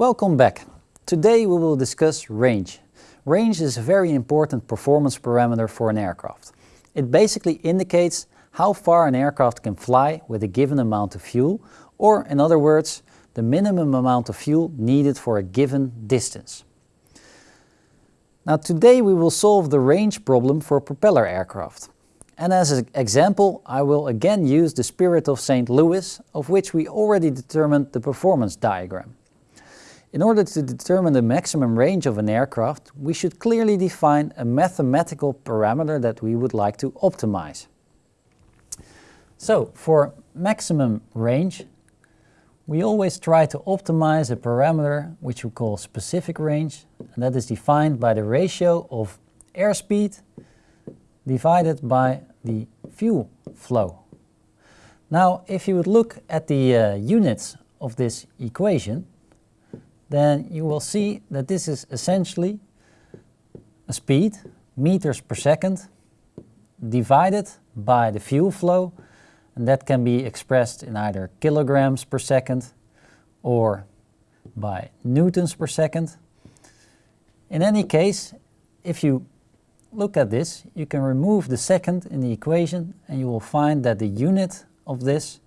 Welcome back. Today we will discuss range. Range is a very important performance parameter for an aircraft. It basically indicates how far an aircraft can fly with a given amount of fuel, or in other words, the minimum amount of fuel needed for a given distance. Now today we will solve the range problem for propeller aircraft. And as an example, I will again use the Spirit of St. Louis, of which we already determined the performance diagram. In order to determine the maximum range of an aircraft, we should clearly define a mathematical parameter that we would like to optimize. So, for maximum range, we always try to optimize a parameter which we call specific range, and that is defined by the ratio of airspeed divided by the fuel flow. Now, if you would look at the uh, units of this equation, then you will see that this is essentially a speed, meters per second, divided by the fuel flow, and that can be expressed in either kilograms per second or by newtons per second. In any case, if you look at this, you can remove the second in the equation and you will find that the unit of this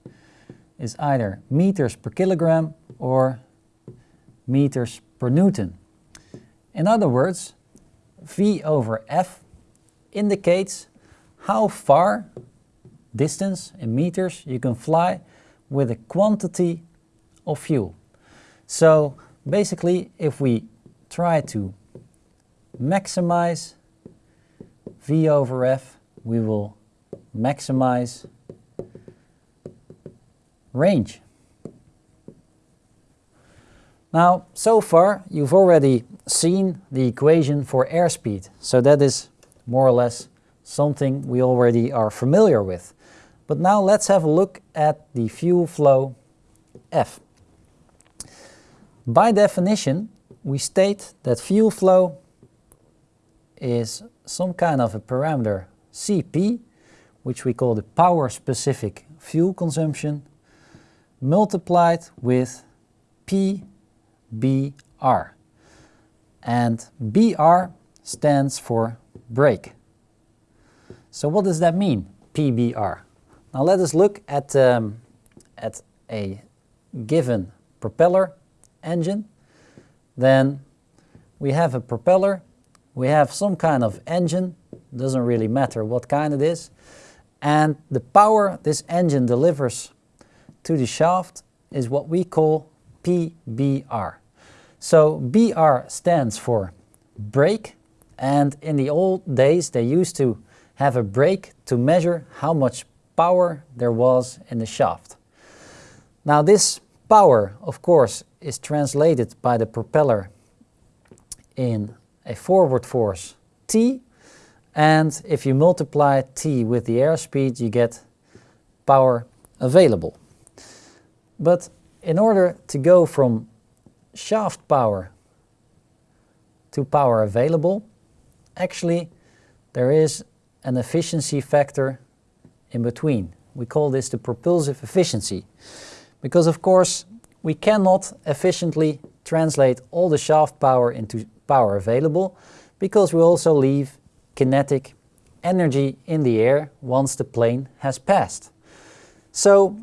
is either meters per kilogram or meters per Newton. In other words, V over F indicates how far distance in meters you can fly with a quantity of fuel. So basically if we try to maximize V over F, we will maximize range. Now, so far you've already seen the equation for airspeed, so that is more or less something we already are familiar with. But now let's have a look at the fuel flow F. By definition, we state that fuel flow is some kind of a parameter Cp, which we call the power specific fuel consumption, multiplied with P BR. And BR stands for brake. So what does that mean, PBR? Now let us look at, um, at a given propeller engine. Then we have a propeller, we have some kind of engine, doesn't really matter what kind it is, and the power this engine delivers to the shaft is what we call PBR. So BR stands for brake and in the old days they used to have a brake to measure how much power there was in the shaft. Now this power of course is translated by the propeller in a forward force T and if you multiply T with the airspeed you get power available. But in order to go from shaft power to power available, actually there is an efficiency factor in between. We call this the propulsive efficiency. Because of course we cannot efficiently translate all the shaft power into power available because we also leave kinetic energy in the air once the plane has passed. So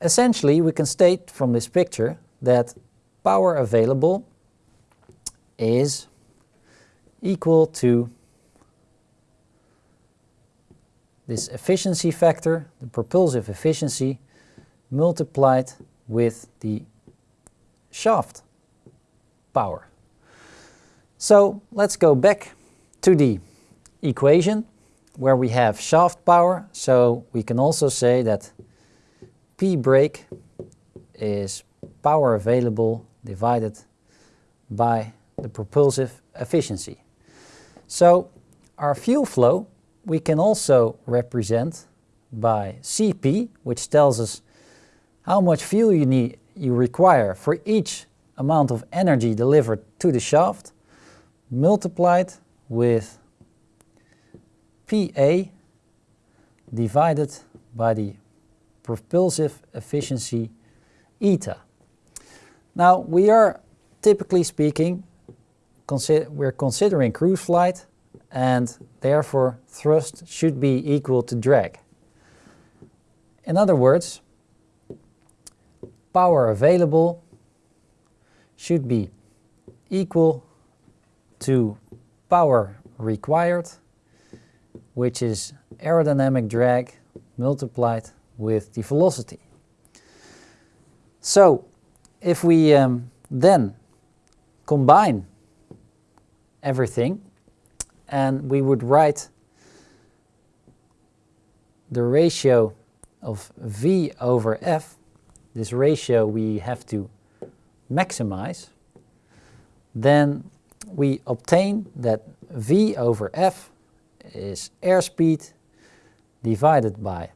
essentially we can state from this picture that power available is equal to this efficiency factor, the propulsive efficiency, multiplied with the shaft power. So let's go back to the equation where we have shaft power. So we can also say that P brake is power available divided by the propulsive efficiency. So our fuel flow we can also represent by Cp, which tells us how much fuel you need you require for each amount of energy delivered to the shaft, multiplied with Pa divided by the propulsive efficiency eta. Now we are typically speaking, consi we're considering cruise flight and therefore thrust should be equal to drag. In other words, power available should be equal to power required, which is aerodynamic drag multiplied with the velocity. So if we um, then combine everything and we would write the ratio of V over F, this ratio we have to maximize, then we obtain that V over F is airspeed divided by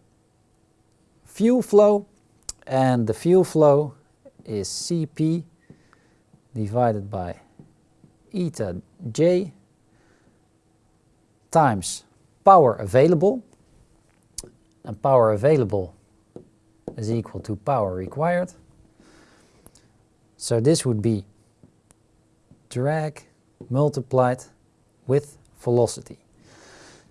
fuel flow and the fuel flow is Cp divided by eta j times power available and power available is equal to power required. So this would be drag multiplied with velocity.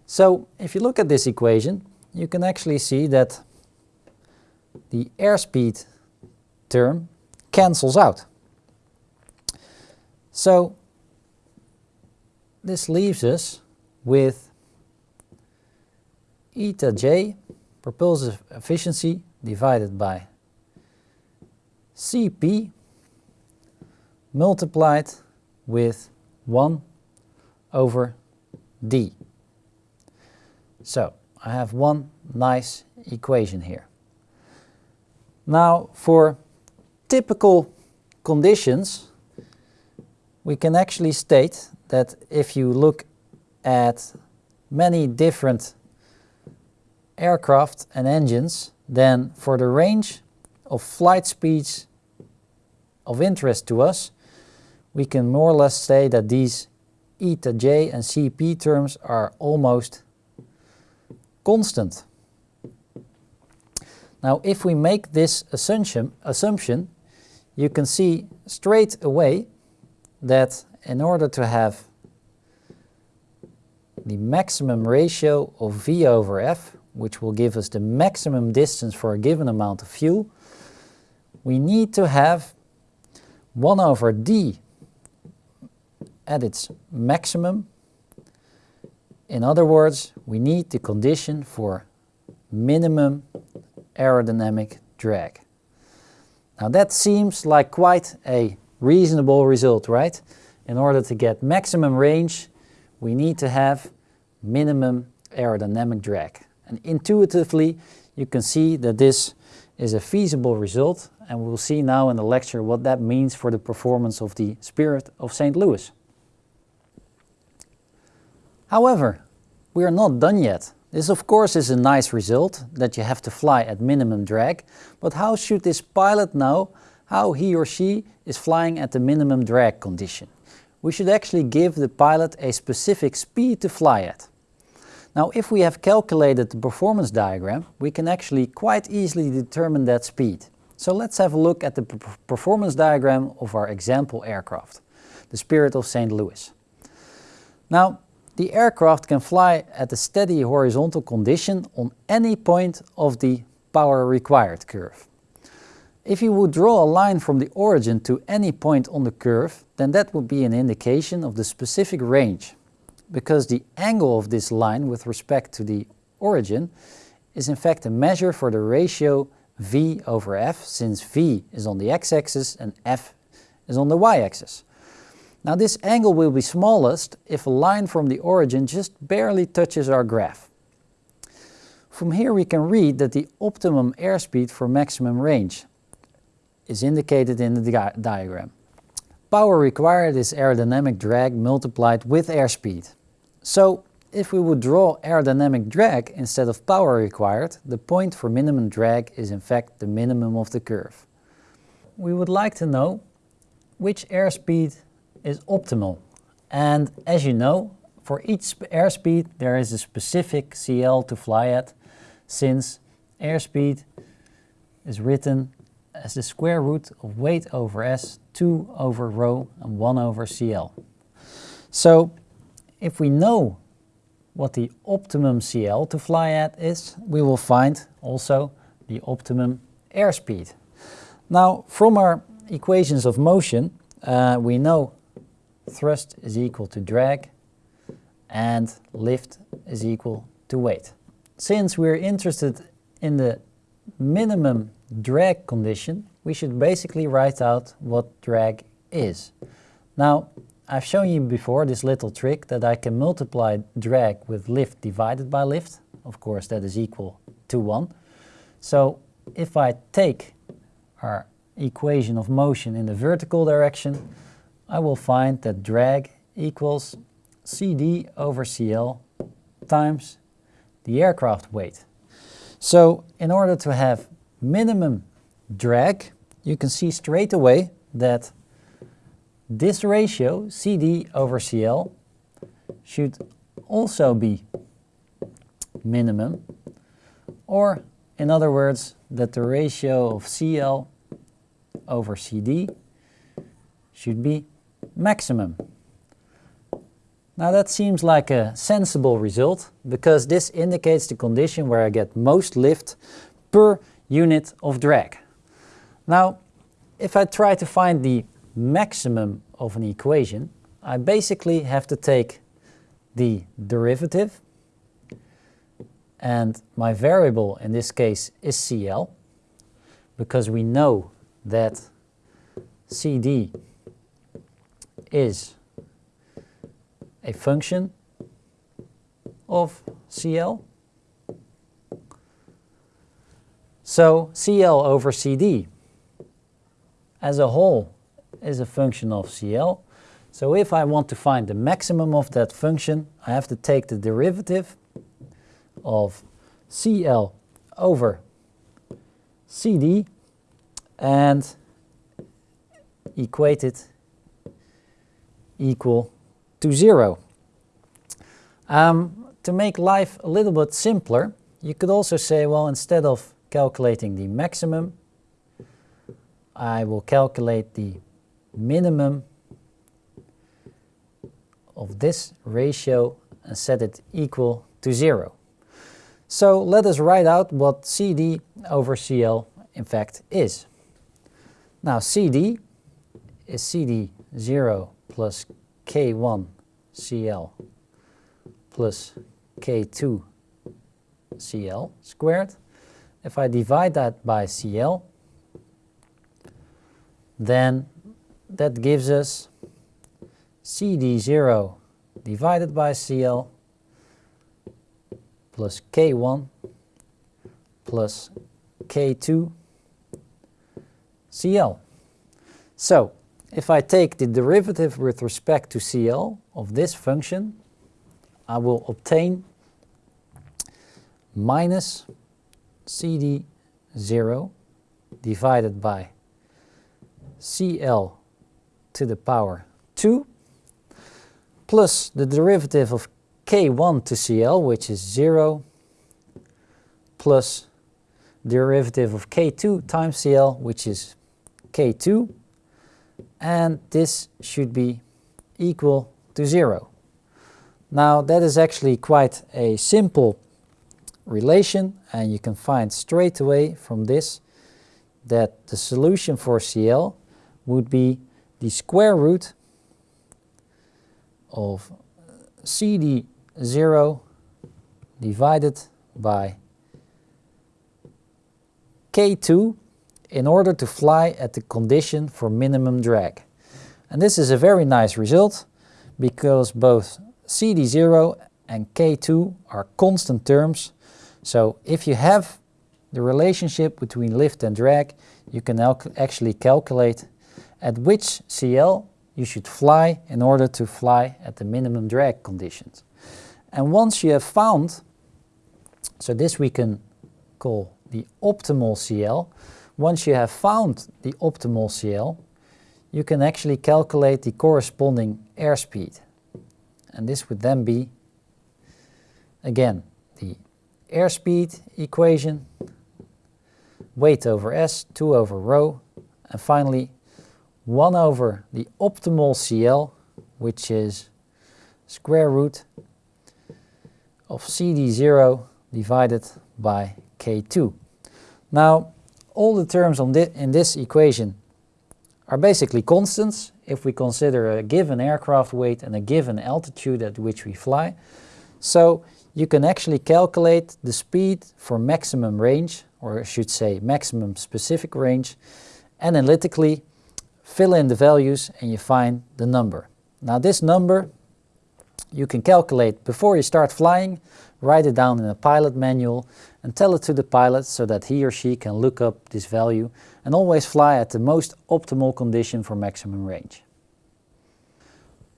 So if you look at this equation, you can actually see that the airspeed term cancels out. So this leaves us with eta j, propulsive efficiency, divided by Cp multiplied with 1 over d. So I have one nice equation here. Now for typical conditions we can actually state that if you look at many different aircraft and engines then for the range of flight speeds of interest to us we can more or less say that these eta j and cp terms are almost constant. Now if we make this assumption, assumption you can see straight away that in order to have the maximum ratio of V over F, which will give us the maximum distance for a given amount of fuel, we need to have 1 over D at its maximum. In other words, we need the condition for minimum aerodynamic drag. Now that seems like quite a reasonable result, right? In order to get maximum range, we need to have minimum aerodynamic drag. And intuitively, you can see that this is a feasible result and we'll see now in the lecture what that means for the performance of the Spirit of St. Louis. However, we are not done yet. This of course is a nice result, that you have to fly at minimum drag, but how should this pilot know how he or she is flying at the minimum drag condition? We should actually give the pilot a specific speed to fly at. Now if we have calculated the performance diagram, we can actually quite easily determine that speed. So let's have a look at the performance diagram of our example aircraft, the Spirit of St. Louis. Now the aircraft can fly at a steady horizontal condition on any point of the power required curve. If you would draw a line from the origin to any point on the curve, then that would be an indication of the specific range, because the angle of this line with respect to the origin is in fact a measure for the ratio v over f, since v is on the x-axis and f is on the y-axis. Now this angle will be smallest if a line from the origin just barely touches our graph. From here we can read that the optimum airspeed for maximum range is indicated in the di diagram. Power required is aerodynamic drag multiplied with airspeed. So if we would draw aerodynamic drag instead of power required, the point for minimum drag is in fact the minimum of the curve. We would like to know which airspeed is optimal. And as you know, for each airspeed there is a specific CL to fly at, since airspeed is written as the square root of weight over s, 2 over rho and 1 over CL. So if we know what the optimum CL to fly at is, we will find also the optimum airspeed. Now from our equations of motion, uh, we know thrust is equal to drag and lift is equal to weight. Since we're interested in the minimum drag condition, we should basically write out what drag is. Now, I've shown you before this little trick that I can multiply drag with lift divided by lift. Of course, that is equal to 1. So if I take our equation of motion in the vertical direction, I will find that drag equals CD over CL times the aircraft weight. So in order to have minimum drag, you can see straight away that this ratio, CD over CL, should also be minimum, or in other words, that the ratio of CL over CD should be maximum. Now that seems like a sensible result because this indicates the condition where I get most lift per unit of drag. Now if I try to find the maximum of an equation, I basically have to take the derivative and my variable in this case is CL because we know that CD is a function of CL. So CL over CD as a whole is a function of CL. So if I want to find the maximum of that function, I have to take the derivative of CL over CD and equate it equal to zero. Um, to make life a little bit simpler, you could also say, well, instead of calculating the maximum, I will calculate the minimum of this ratio and set it equal to zero. So let us write out what CD over CL in fact is. Now CD is CD0 plus K1 CL plus K2 CL squared. If I divide that by CL, then that gives us CD0 divided by CL plus K1 plus K2 CL. So if I take the derivative with respect to CL of this function, I will obtain minus CD0 divided by CL to the power 2 plus the derivative of K1 to CL, which is 0, plus derivative of K2 times CL, which is K2, and this should be equal to 0. Now that is actually quite a simple relation and you can find straight away from this that the solution for CL would be the square root of CD0 divided by K2 in order to fly at the condition for minimum drag. And this is a very nice result because both CD0 and K2 are constant terms. So if you have the relationship between lift and drag, you can actually calculate at which CL you should fly in order to fly at the minimum drag conditions. And once you have found, so this we can call the optimal CL, once you have found the optimal CL, you can actually calculate the corresponding airspeed. And this would then be, again, the airspeed equation weight over S, 2 over rho, and finally 1 over the optimal CL, which is square root of CD0 divided by K2. Now, all the terms thi in this equation are basically constants if we consider a given aircraft weight and a given altitude at which we fly. So you can actually calculate the speed for maximum range, or I should say maximum specific range, analytically fill in the values and you find the number. Now this number you can calculate before you start flying, write it down in a pilot manual and tell it to the pilot so that he or she can look up this value and always fly at the most optimal condition for maximum range.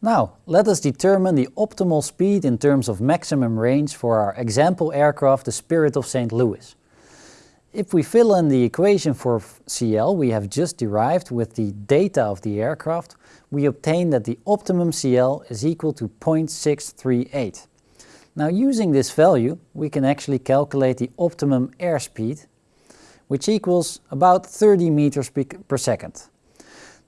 Now, let us determine the optimal speed in terms of maximum range for our example aircraft, the Spirit of St. Louis. If we fill in the equation for CL we have just derived with the data of the aircraft, we obtain that the optimum CL is equal to 0.638. Now using this value we can actually calculate the optimum airspeed which equals about 30 meters per second.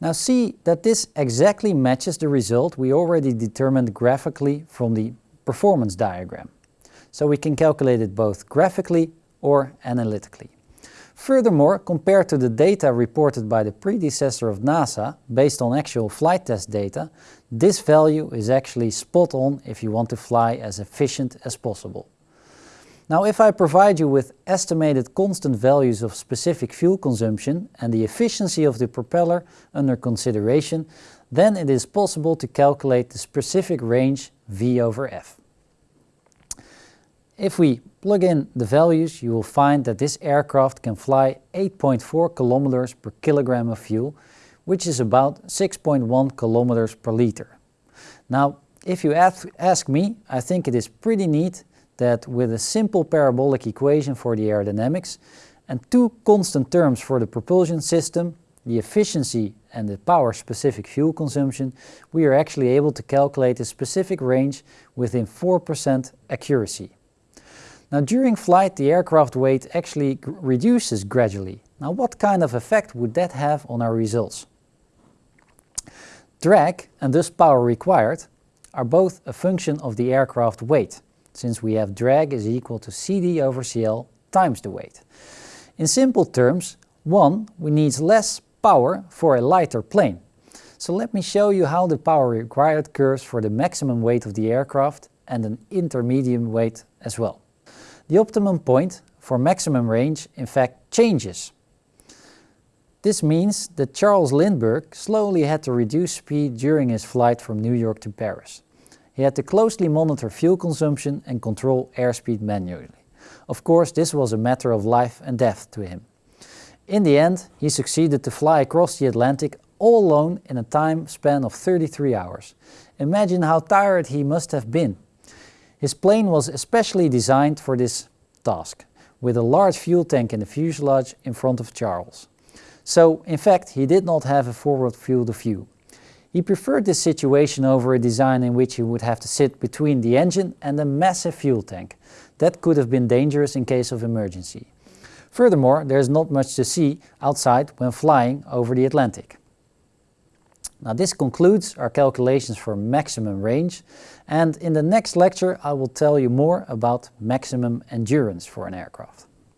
Now see that this exactly matches the result we already determined graphically from the performance diagram. So we can calculate it both graphically or analytically. Furthermore, compared to the data reported by the predecessor of NASA, based on actual flight test data, this value is actually spot on if you want to fly as efficient as possible. Now if I provide you with estimated constant values of specific fuel consumption and the efficiency of the propeller under consideration, then it is possible to calculate the specific range V over F. If we plug in the values, you will find that this aircraft can fly 8.4 kilometers per kilogram of fuel, which is about 6.1 kilometers per liter. Now, if you ask me, I think it is pretty neat that with a simple parabolic equation for the aerodynamics and two constant terms for the propulsion system, the efficiency and the power specific fuel consumption, we are actually able to calculate a specific range within 4% accuracy. Now during flight the aircraft weight actually reduces gradually. Now what kind of effect would that have on our results? Drag and thus power required are both a function of the aircraft weight, since we have drag is equal to CD over CL times the weight. In simple terms, 1 we need less power for a lighter plane. So let me show you how the power required curves for the maximum weight of the aircraft and an intermediate weight as well. The optimum point for maximum range in fact changes. This means that Charles Lindbergh slowly had to reduce speed during his flight from New York to Paris. He had to closely monitor fuel consumption and control airspeed manually. Of course, this was a matter of life and death to him. In the end, he succeeded to fly across the Atlantic all alone in a time span of 33 hours. Imagine how tired he must have been his plane was especially designed for this task, with a large fuel tank in the fuselage in front of Charles. So, in fact, he did not have a forward field of view. He preferred this situation over a design in which he would have to sit between the engine and a massive fuel tank. That could have been dangerous in case of emergency. Furthermore, there is not much to see outside when flying over the Atlantic. Now this concludes our calculations for maximum range and in the next lecture I will tell you more about maximum endurance for an aircraft.